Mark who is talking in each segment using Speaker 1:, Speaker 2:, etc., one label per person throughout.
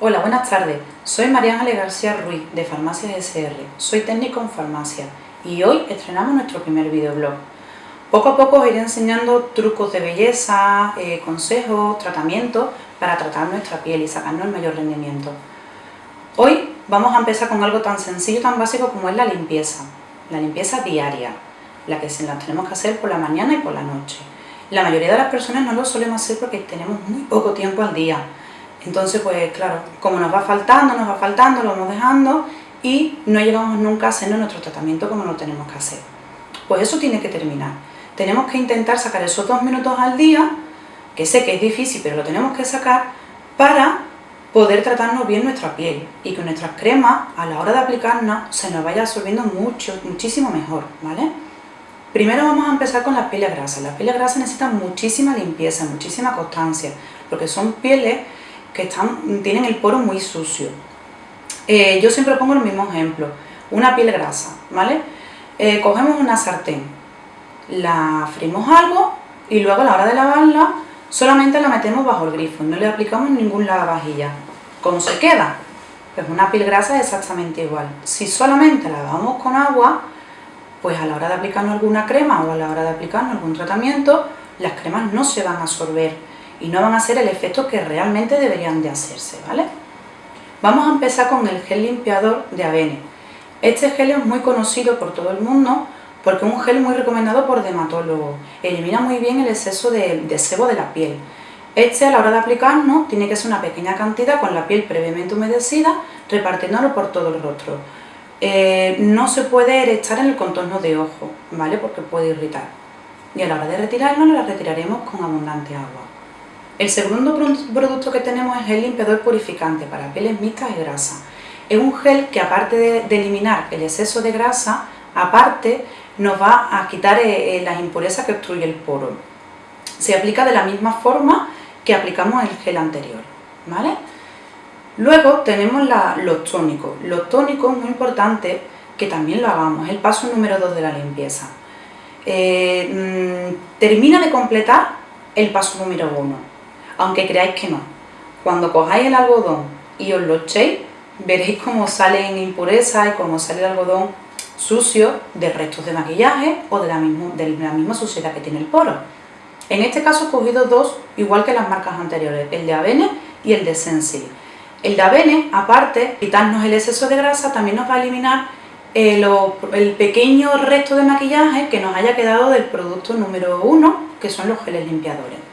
Speaker 1: Hola, buenas tardes. Soy María Ángeles García Ruiz, de Farmacias SR. Soy técnico en farmacia y hoy estrenamos nuestro primer videoblog. Poco a poco os iré enseñando trucos de belleza, eh, consejos, tratamientos para tratar nuestra piel y sacarnos el mayor rendimiento. Hoy vamos a empezar con algo tan sencillo, tan básico como es la limpieza. La limpieza diaria, la que la tenemos que hacer por la mañana y por la noche. La mayoría de las personas no lo solemos hacer porque tenemos muy poco tiempo al día entonces, pues claro, como nos va faltando, nos va faltando, lo vamos dejando y no llegamos nunca a hacer nuestro tratamiento como lo tenemos que hacer. Pues eso tiene que terminar. Tenemos que intentar sacar esos dos minutos al día, que sé que es difícil, pero lo tenemos que sacar para poder tratarnos bien nuestra piel y que nuestras cremas, a la hora de aplicarnos, se nos vaya absorbiendo mucho, muchísimo mejor, ¿vale? Primero vamos a empezar con las pieles grasas. Las pieles grasas necesitan muchísima limpieza, muchísima constancia, porque son pieles que tienen el poro muy sucio. Eh, yo siempre pongo el mismo ejemplo, una piel grasa, ¿vale? Eh, cogemos una sartén, la frimos algo y luego a la hora de lavarla solamente la metemos bajo el grifo, no le aplicamos ningún lavavajilla. ¿Cómo se queda? Pues una piel grasa es exactamente igual. Si solamente la lavamos con agua, pues a la hora de aplicarnos alguna crema o a la hora de aplicarnos algún tratamiento, las cremas no se van a absorber y no van a hacer el efecto que realmente deberían de hacerse, ¿vale? Vamos a empezar con el gel limpiador de Avene. Este gel es muy conocido por todo el mundo porque es un gel muy recomendado por dermatólogos. Elimina muy bien el exceso de, sebo de la piel. Este a la hora de aplicarnos tiene que ser una pequeña cantidad con la piel previamente humedecida, repartiéndolo por todo el rostro. Eh, no se puede echar en el contorno de ojo, ¿vale? Porque puede irritar. Y a la hora de retirarlo, lo retiraremos con abundante agua. El segundo producto que tenemos es el limpiador purificante para pieles mixtas y grasa. Es un gel que aparte de, eliminar el exceso de grasa, aparte nos va a quitar eh, eh, las impurezas que obstruye el poro. Se aplica de la misma forma que aplicamos el gel anterior. ¿vale? Luego tenemos los tónicos. Los tónicos es muy importante que también lo hagamos, es el paso número 2 de la limpieza. Eh, mm, termina de completar el paso número 1 aunque creáis que no. Cuando cojáis el algodón y os lo echéis, veréis cómo salen impurezas y cómo sale el algodón sucio de restos de maquillaje o de la, misma suciedad que tiene el poro. En este caso he cogido dos, igual que las marcas anteriores, el de Avene y el de Sensi. El de Avene, aparte, quitarnos el exceso de grasa, también nos va a eliminar eh, el pequeño resto de maquillaje que nos haya quedado del producto número uno, que son los geles limpiadores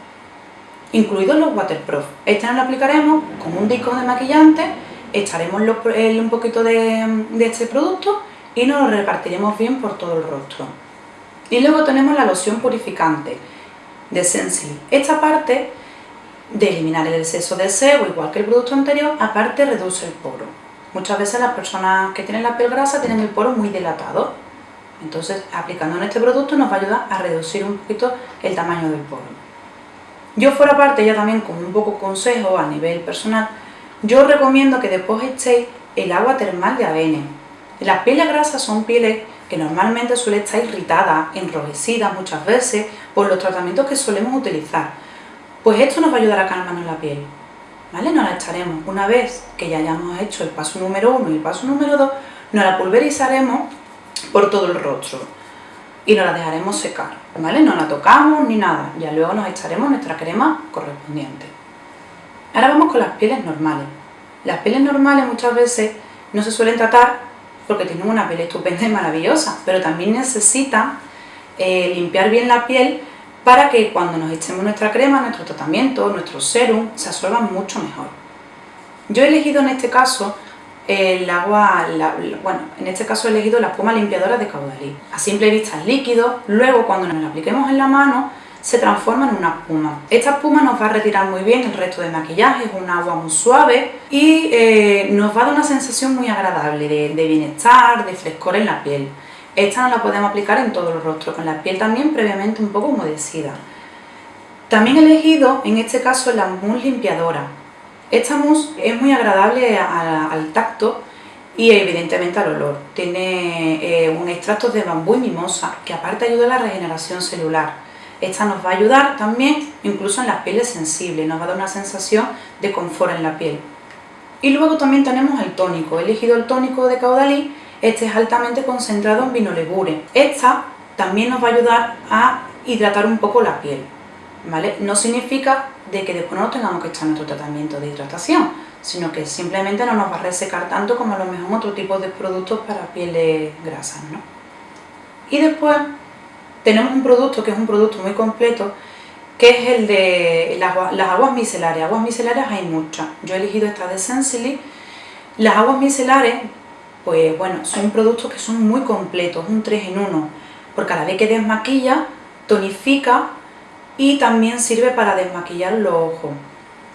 Speaker 1: incluidos los waterproof. Este nos lo aplicaremos con un disco de maquillante, echaremos un poquito de, este producto y nos lo repartiremos bien por todo el rostro. Y luego tenemos la loción purificante de Sensi. Esta parte de eliminar el exceso de sebo, igual que el producto anterior, aparte reduce el poro. Muchas veces las personas que tienen la piel grasa tienen el poro muy dilatado. Entonces, aplicando en este producto nos va a ayudar a reducir un poquito el tamaño del poro. Yo fuera parte ya también con un poco consejo a nivel personal, yo recomiendo que después echéis el agua termal de avena. Las pieles grasas son pieles que normalmente suelen estar irritadas, enrojecidas muchas veces por los tratamientos que solemos utilizar. Pues esto nos va a ayudar a calmarnos la piel. ¿Vale? Nos la echaremos una vez que ya hayamos hecho el paso número 1 y el paso número 2, nos la pulverizaremos por todo el rostro y nos la dejaremos secar, ¿vale? No la tocamos ni nada, ya luego nos echaremos nuestra crema correspondiente. Ahora vamos con las pieles normales. Las pieles normales muchas veces no se suelen tratar porque tienen una piel estupenda y maravillosa, pero también necesitan eh, limpiar bien la piel para que cuando nos echemos nuestra crema, nuestro tratamiento, nuestro serum, se absorban mucho mejor. Yo he elegido en este caso el agua, bueno, en este caso he elegido la espuma limpiadora de caudalí. A simple vista es líquido, luego cuando nos la apliquemos en la mano se transforma en una espuma. Esta espuma nos va a retirar muy bien el resto de maquillaje, es un agua muy suave y eh, nos va a dar una sensación muy agradable de, de, bienestar, de frescor en la piel. Esta no la podemos aplicar en todo el rostro, con la piel también previamente un poco humedecida. También he elegido en este caso la mousse limpiadora. Esta mousse es muy agradable al tacto y evidentemente al olor. Tiene eh, un extracto de bambú y mimosa que aparte ayuda a la regeneración celular. Esta nos va a ayudar también incluso en las pieles sensibles, nos va a dar una sensación de confort en la piel. Y luego también tenemos el tónico. He elegido el tónico de Caudalí, este es altamente concentrado en vinolegure. Esta también nos va a ayudar a hidratar un poco la piel, ¿vale? No significa de que después no tengamos que echar nuestro tratamiento de hidratación, sino que simplemente no nos va a resecar tanto como a lo mejor otro tipo de productos para pieles grasas, ¿no? Y después tenemos un producto que es un producto muy completo, que es el de las, aguas micelares. Aguas micelares hay muchas. Yo he elegido esta de Sensily. Las aguas micelares, pues bueno, son productos que son muy completos, un 3 en 1, porque a la vez que desmaquilla, tonifica y también sirve para desmaquillar los ojos.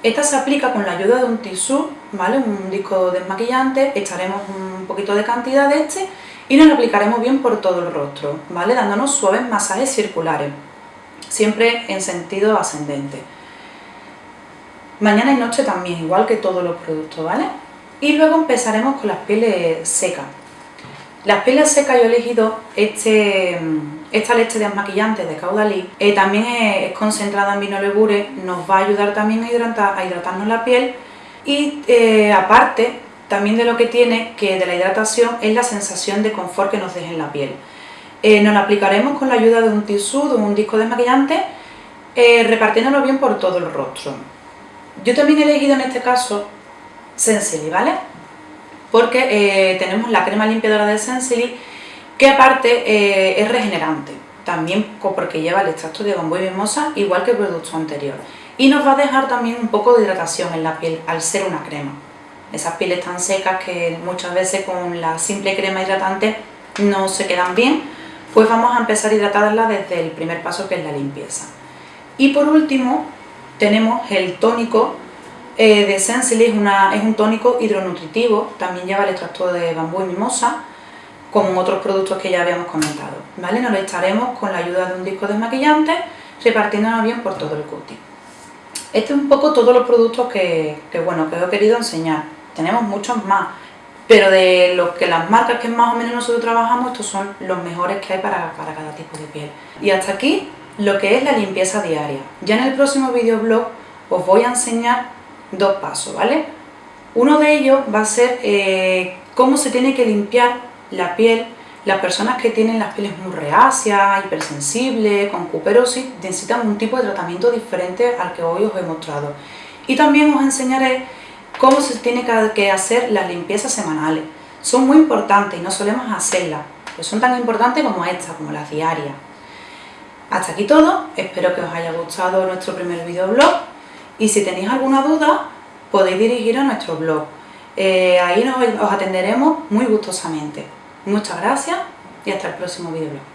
Speaker 1: Esta se aplica con la ayuda de un tisú, ¿vale? Un disco desmaquillante, echaremos un poquito de cantidad de este y nos lo aplicaremos bien por todo el rostro, ¿vale? Dándonos suaves masajes circulares, siempre en sentido ascendente. Mañana y noche también, igual que todos los productos, ¿vale? Y luego empezaremos con las pieles secas. Las pieles secas yo he elegido este esta leche desmaquillante de Caudalí eh, también es, concentrada en vinolegure, nos va a ayudar también a, hidratar, a hidratarnos la piel y eh, aparte también de lo que tiene, que de la hidratación, es la sensación de confort que nos deja en la piel. Eh, nos la aplicaremos con la ayuda de un tisú, de un disco desmaquillante, repartiéndolo bien por todo el rostro. Yo también he elegido en este caso Sensili, ¿vale? Porque tenemos la crema limpiadora de Sensili que aparte eh, es regenerante, también porque lleva el extracto de bambú y mimosa, igual que el producto anterior. Y nos va a dejar también un poco de hidratación en la piel, al ser una crema. Esas pieles tan secas que muchas veces con la simple crema hidratante no se quedan bien, pues vamos a empezar a hidratarla desde el primer paso que es la limpieza. Y por último tenemos el tónico eh, de Sensily, es, es un tónico hidronutritivo, también lleva el extracto de bambú y mimosa, como otros productos que ya habíamos comentado. ¿vale? Nos lo echaremos con la ayuda de un disco desmaquillante, repartiéndonos bien por todo el cutis. Este es un poco todos los productos que, bueno, que os he querido enseñar. Tenemos muchos más, pero de los que las marcas que más o menos nosotros trabajamos, estos son los mejores que hay para, para cada tipo de piel. Y hasta aquí lo que es la limpieza diaria. Ya en el próximo videoblog os voy a enseñar dos pasos, ¿vale? Uno de ellos va a ser eh, cómo se tiene que limpiar la piel, las personas que tienen las pieles muy reacias, hipersensibles, con cuperosis, necesitan un tipo de tratamiento diferente al que hoy os he mostrado. Y también os enseñaré cómo se tiene que hacer las limpiezas semanales. Son muy importantes y no solemos hacerlas, pero son tan importantes como estas, como las diarias. Hasta aquí todo, espero que os haya gustado nuestro primer videoblog y si tenéis alguna duda podéis dirigiros a nuestro blog. Eh, ahí nos, os atenderemos muy gustosamente. Muchas gracias y hasta el próximo video.